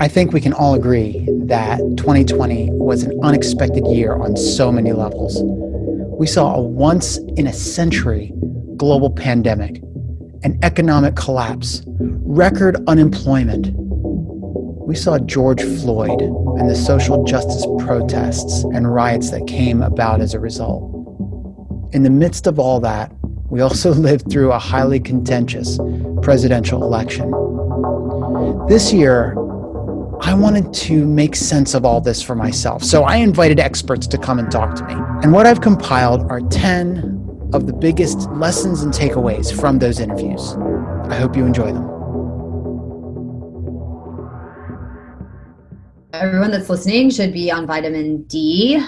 I think we can all agree that 2020 was an unexpected year on so many levels. We saw a once in a century global pandemic, an economic collapse, record unemployment. We saw George Floyd and the social justice protests and riots that came about as a result. In the midst of all that, we also lived through a highly contentious presidential election. This year, I wanted to make sense of all this for myself, so I invited experts to come and talk to me. And what I've compiled are 10 of the biggest lessons and takeaways from those interviews. I hope you enjoy them. Everyone that's listening should be on vitamin D.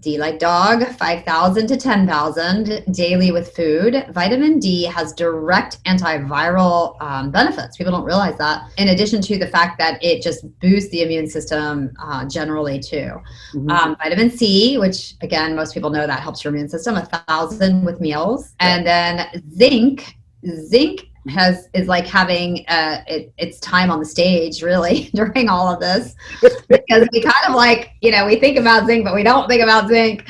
D like dog, 5,000 to 10,000 daily with food. Vitamin D has direct antiviral um, benefits. People don't realize that. In addition to the fact that it just boosts the immune system uh, generally too. Mm-hmm. Um, vitamin C, which again, most people know that helps your immune system, a thousand with meals. And then zinc. Zinc has is like having uh, it, its time on the stage really during all of this because we kind of like you know we think about zinc but we don't think about zinc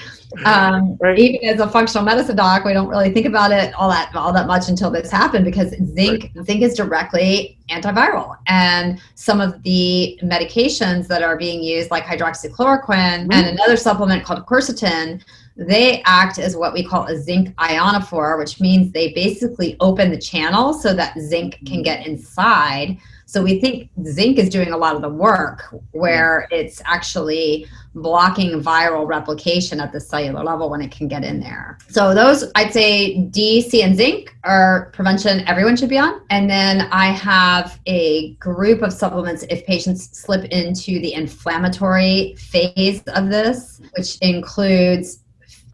um, right. even as a functional medicine doc we don't really think about it all that all that much until this happened because zinc right. zinc is directly antiviral and some of the medications that are being used like hydroxychloroquine mm-hmm. and another supplement called quercetin they act as what we call a zinc ionophore, which means they basically open the channel so that zinc can get inside. So we think zinc is doing a lot of the work where it's actually blocking viral replication at the cellular level when it can get in there. So those, I'd say D, C, and zinc are prevention everyone should be on. And then I have a group of supplements if patients slip into the inflammatory phase of this, which includes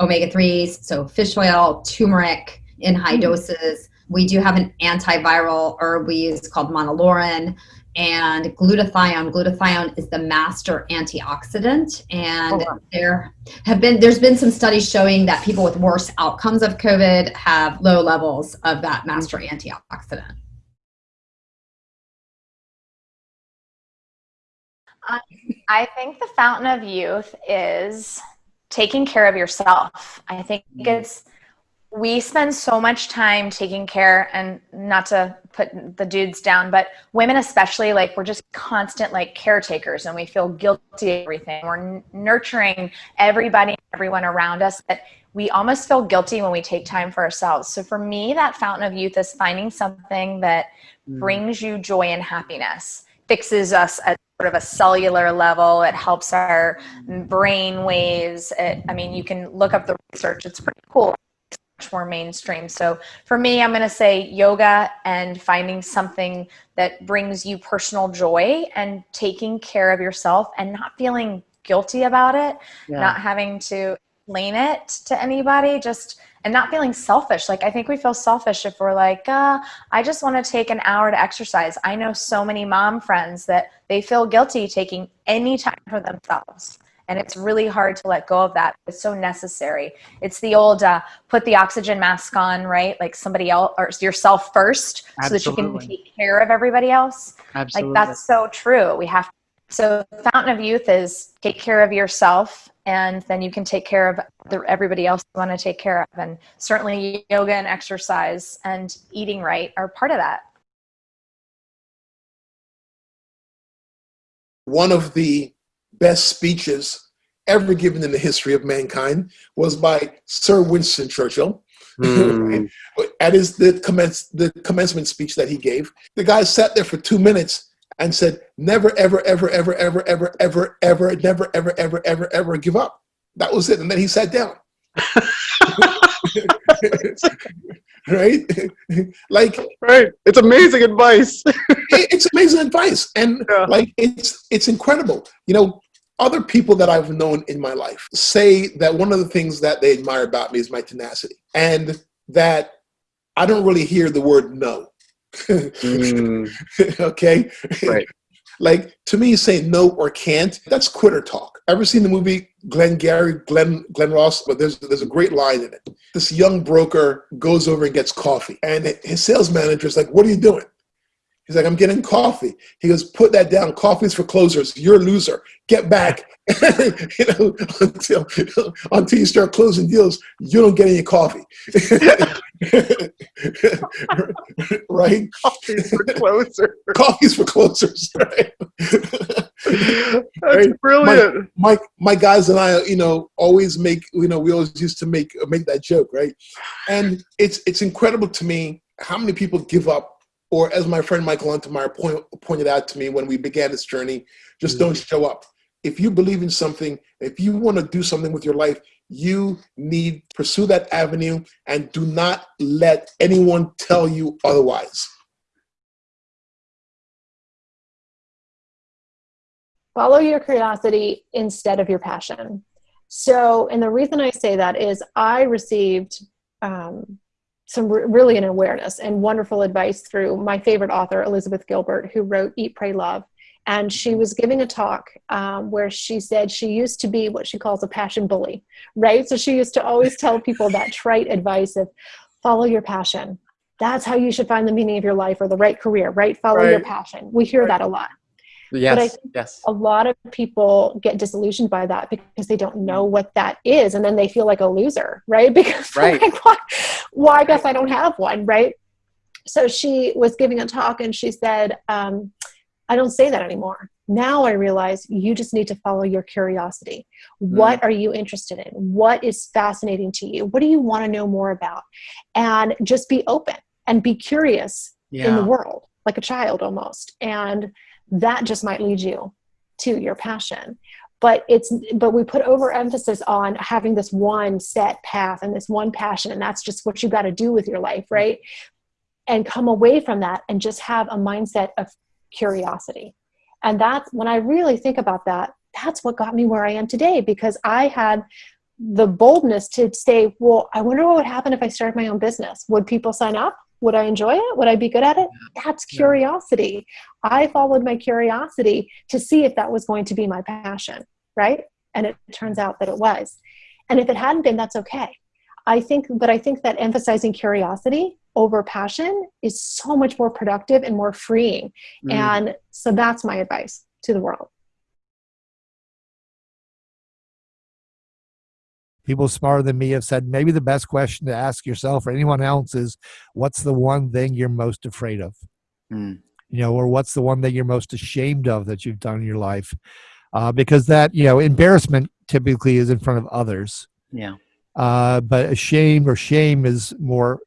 omega-3s, so fish oil, turmeric in high mm. doses. We do have an antiviral herb we use called monolaurin and glutathione. Glutathione is the master antioxidant, and oh, wow. there have been there's been some studies showing that people with worse outcomes of COVID have low levels of that master antioxidant. I think the fountain of youth is taking care of yourself. I think mm-hmm. it's we spend so much time taking care and not to put the dudes down but women especially like we're just constant like caretakers and we feel guilty everything we're nurturing everybody everyone around us but we almost feel guilty when we take time for ourselves so for me that fountain of youth is finding something that mm. brings you joy and happiness fixes us at sort of a cellular level. It helps our brain waves. It, I mean, you can look up the research. It's pretty cool. It's much more mainstream. So for me, I'm going to say yoga and finding something that brings you personal joy and taking care of yourself and not feeling guilty about it, yeah. not having to explain it to anybody. Just and not feeling selfish. Like I think we feel selfish if we're like, uh, I just want to take an hour to exercise. I know so many mom friends that they feel guilty taking any time for themselves. And it's really hard to let go of that. It's so necessary. It's the old uh, put the oxygen mask on, right? Like somebody else or yourself first Absolutely. so that you can take care of everybody else. Absolutely. Like that's so true. We have to. so fountain of youth is take care of yourself and then you can take care of the, everybody else you want to take care of. And certainly yoga and exercise and eating right are part of that. One of the best speeches ever given in the history of mankind was by Sir Winston Churchill. Mm. At his the, commence, the commencement speech that he gave, the guy sat there for two minutes and said, never, ever, ever, ever, ever, ever, ever, ever, never, ever, ever, ever, ever give up. That was it. And then he sat down. right? like right. It's amazing advice. it's amazing advice. And yeah. like it's it's incredible. You know, other people that I've known in my life say that one of the things that they admire about me is my tenacity. And that I don't really hear the word no mm. okay? Right. like to me, saying no or can't, that's quitter talk. Ever seen the movie Glenn Gary, Glen Glen Ross? But there's there's a great line in it. This young broker goes over and gets coffee, and his sales manager is like, "What are you doing?" He's like, I'm getting coffee. He goes, put that down. Coffee's for closers. You're a loser. Get back. you know, until until you start closing deals, you don't get any coffee. right? Coffee's for closer. Coffee's for closers. Right? That's Right. brilliant. my my guys and I, you know, always make you know we always used to make make that joke, right? And it's it's incredible to me how many people give up, or as my friend Michael Untermeyer point, pointed out to me when we began this journey, just don't mm. show up. If you believe in something, if you want to do something with your life, you need pursue that avenue and do not let anyone tell you otherwise. follow your curiosity instead of your passion. So, and the reason I say that is I received um, some re- really an awareness and wonderful advice through my favorite author, Elizabeth Gilbert, who wrote Eat, Pray, Love. And she was giving a talk um, where she said she used to be what she calls a passion bully, right? So she used to always tell people that trite advice of follow your passion. That's how you should find the meaning of your life or the right career, right? Follow your passion. We hear that a lot Yes. I think yes. a lot of people get disillusioned by that because they don't know what that is and then they feel like a loser right because Right. like why, well i guess i don't have one right so she was giving a talk and she said um, i don't say that anymore. Now i realize you just need to follow your curiosity. What mm. are you interested in? What is fascinating to you? What do you want to know more about? And just be open and be curious in the world like a child almost. And that just might lead you to your passion. But it's but we put overemphasis on having this one set path and this one passion and that's just what you got to do with your life mm. right? And come away from that and just have a mindset of curiosity. And that's when i really think about that that's what got me where i am today because i had the boldness to say well i wonder what would happen if i started my own business. Would people sign up? Would i enjoy it? Would i be good at it? That's curiosity. I followed my curiosity to see if that was going to be my passion right? And it turns out that it was. And if it hadn't been that's okay. I think but i think that emphasizing curiosity over passion is so much more productive and more freeing Mm. and so that's my advice to the world people smarter than me have said maybe the best question to ask yourself or anyone else is what's the one thing you're most afraid of Mm. you know or what's the one thing you're most ashamed of that you've done in your life uh, because that you know embarrassment typically is in front of others Yeah. uh, but ashamed or shame is more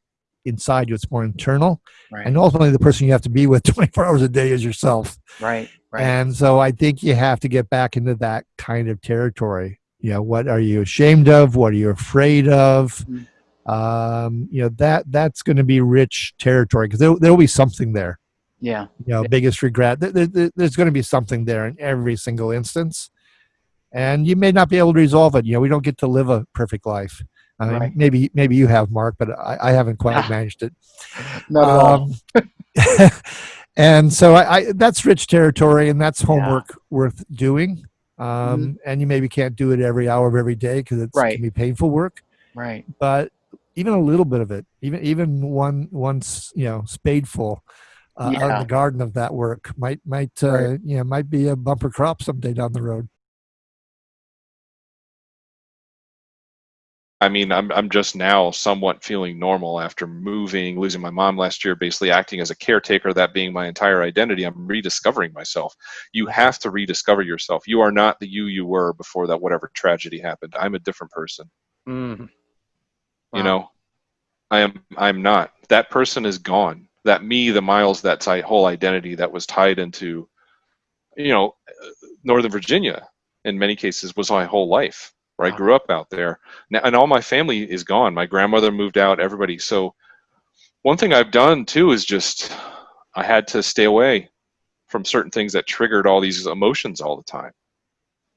inside you it's more internal Right. and ultimately the person you have to be with 24 hours a day is yourself right. Right. and so I think you have to get back into that kind of territory. You know, what are you ashamed of? What are you afraid of? Mm. Um, you know, that that's going to be rich territory because there there'll be something there. yeah. You know, biggest regret. There- there- there's going to be something there in every single instance, and you may not be able to resolve it. You know, we don't get to live a perfect life. I mean, Right. maybe maybe you have, Mark, but I, I haven't quite managed it. Not at all. Um, and so I, I that's rich territory, and that's homework worth doing. Um, And you maybe can't do it every hour of every day because it's Right. can be painful work. Right. But even a little bit of it, even even one once you know spadeful uh, out in the garden of that work might might uh, Right. you know might be a bumper crop someday down the road. I mean, I'm I'm just now somewhat feeling normal after moving, losing my mom last year, basically acting as a caretaker, that being my entire identity. I'm rediscovering myself. You have to rediscover yourself. You are not the you you were before that whatever tragedy happened. I'm a different person. Mm. You know, I am I'm not. That person is gone. That me, the Miles, that whole identity that was tied into, you know, uh, Northern Virginia in many cases was my whole life. Where I grew up out there, now, and all my family is gone. My grandmother moved out. Everybody. So, one thing I've done too is just I had to stay away from certain things that triggered all these emotions all the time.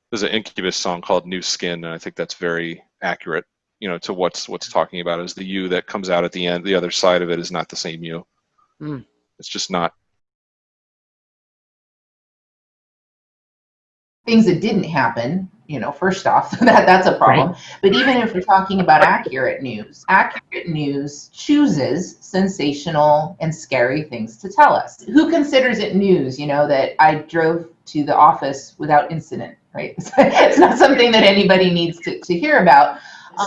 There's an Incubus song called "New Skin," and I think that's very accurate you know to what's what's talking about is the you that comes out at the end the other side of it is not the same you Mm. it's just not things that didn't happen you know, first off, that that's a problem. Right. But even if we're talking about accurate news, accurate news chooses sensational and scary things to tell us. Who considers it news, you know, that I drove to the office without incident, right? it's not something that anybody needs to, to hear about.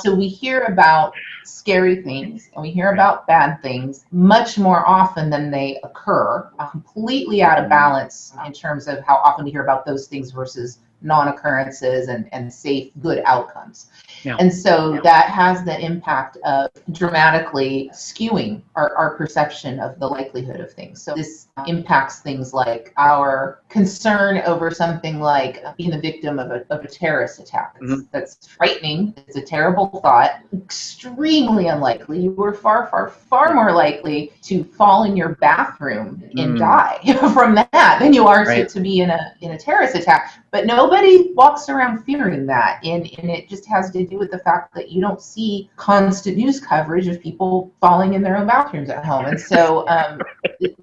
So we hear about scary things and we hear about bad things much more often than they occur, uh, completely out of balance in terms of how often we hear about those things versus non-occurrences and, and safe good outcomes yeah. and so yeah. that has the impact of dramatically skewing our, our perception of the likelihood of things so this impacts things like our concern over something like being the victim of a, of a terrorist attack mm-hmm. that's frightening it's a terrible thought extremely unlikely you were far far far more likely to fall in your bathroom and mm. die from that than you are right. to, to be in a in a terrorist attack but nobody walks around fearing that. And, and it just has to do with the fact that you don't see constant news coverage of people falling in their own bathrooms at home. And so um,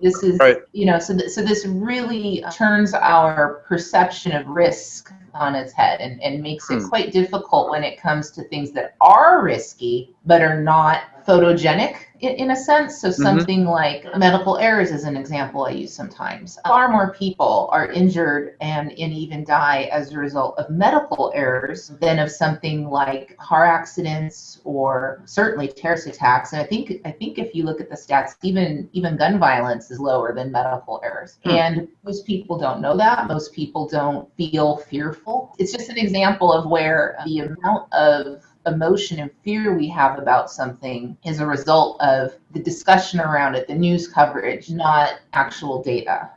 this is, right. you know, so, th- so this really turns our perception of risk on its head and, and makes it hmm. quite difficult when it comes to things that are risky but are not photogenic in, in a sense. So mm-hmm. something mm-hmm. like medical errors is an example I use sometimes. Far more people are injured and, and even die as a result of medical errors than of something like car accidents or certainly terrorist attacks. And I think I think if you look at the stats, even even gun violence is lower than medical errors. Mm. And most people don't know that. Most people don't feel fearful. It's just an example of where the amount of emotion and fear we have about something is a result of the discussion around it, the news coverage, not actual data.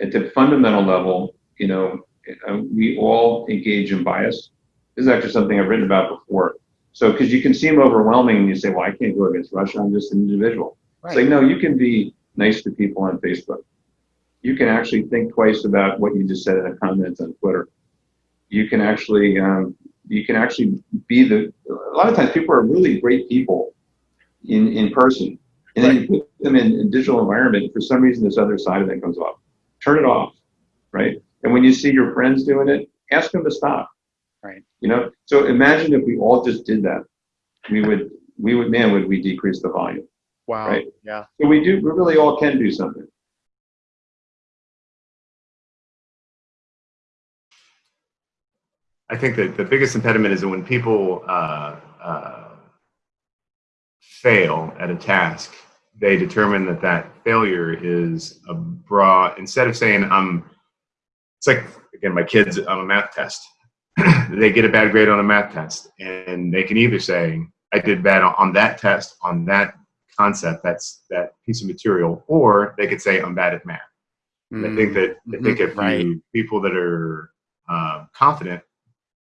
At the fundamental level, you know, uh, we all engage in bias. This is actually something I've written about before. So, because you can seem overwhelming and you say, well, I can't go against Russia, I'm just an individual. Right. It's like, no, you can be nice to people on Facebook. You can actually think twice about what you just said in a comment on Twitter you can actually um, you can actually be the a lot of times people are really great people in in person. And right. then you put them in a digital environment for some reason this other side of it comes off. Turn it off right? And when you see your friends doing it ask them to stop. Right. You know? So imagine if we all just did that. We would we would man would we decrease the volume wow. right? Yeah. So we do we really all can do something I think that the biggest impediment is that when people uh, uh, fail at a task, they determine that that failure is a broad, instead of saying, I'm, it's like, again, my kids on a math test. they get a bad grade on a math test, and they can either say, I did bad on that test, on that concept, that's that piece of material, or they could say, I'm bad at math. Mm-hmm. I think that, I think mm-hmm. if right. you, people that are uh, confident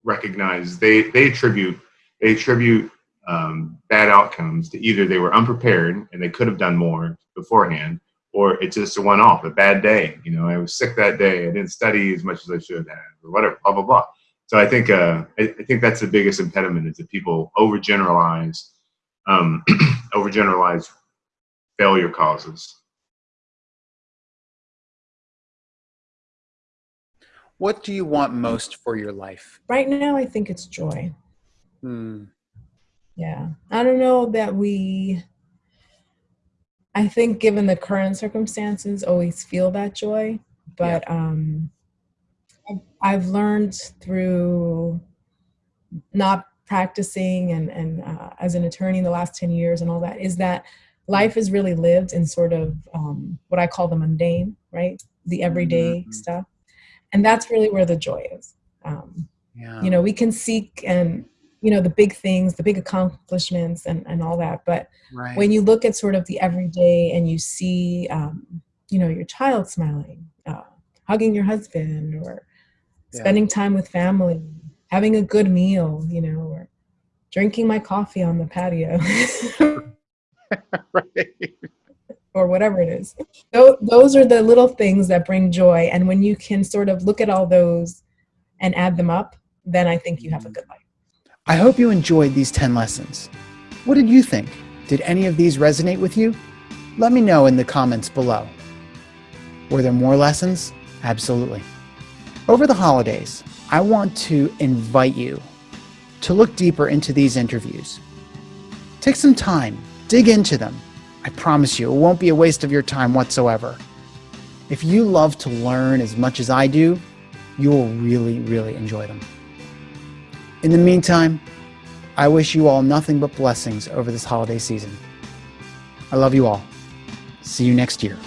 recognize they they attribute they attribute um, bad outcomes to either they were unprepared and they could have done more beforehand, or it's just a one-off, a bad day. You know, I was sick that day. I didn't study as much as I should have, or whatever. Blah blah blah. So I think uh, I, I, think that's the biggest impediment is that people overgeneralize um, overgeneralize failure causes. What do you want most for your life? Right now, I think it's joy. Hmm. Yeah. I don't know that we, I think, given the current circumstances, always feel that joy. But yeah. um, I've learned through not practicing and, and uh, as an attorney in the last 10 years and all that is that life is really lived in sort of um, what I call the mundane, right? The everyday mm-hmm. stuff and that's really where the joy is um, yeah. you know we can seek and you know the big things the big accomplishments and, and all that but right. when you look at sort of the everyday and you see um, you know your child smiling uh, hugging your husband or yeah. spending time with family having a good meal you know or drinking my coffee on the patio right or whatever it is. Those are the little things that bring joy. And when you can sort of look at all those and add them up, then I think you have a good life. I hope you enjoyed these 10 lessons. What did you think? Did any of these resonate with you? Let me know in the comments below. Were there more lessons? Absolutely. Over the holidays, I want to invite you to look deeper into these interviews. Take some time, dig into them. I promise you, it won't be a waste of your time whatsoever. If you love to learn as much as I do, you will really, really enjoy them. In the meantime, I wish you all nothing but blessings over this holiday season. I love you all. See you next year.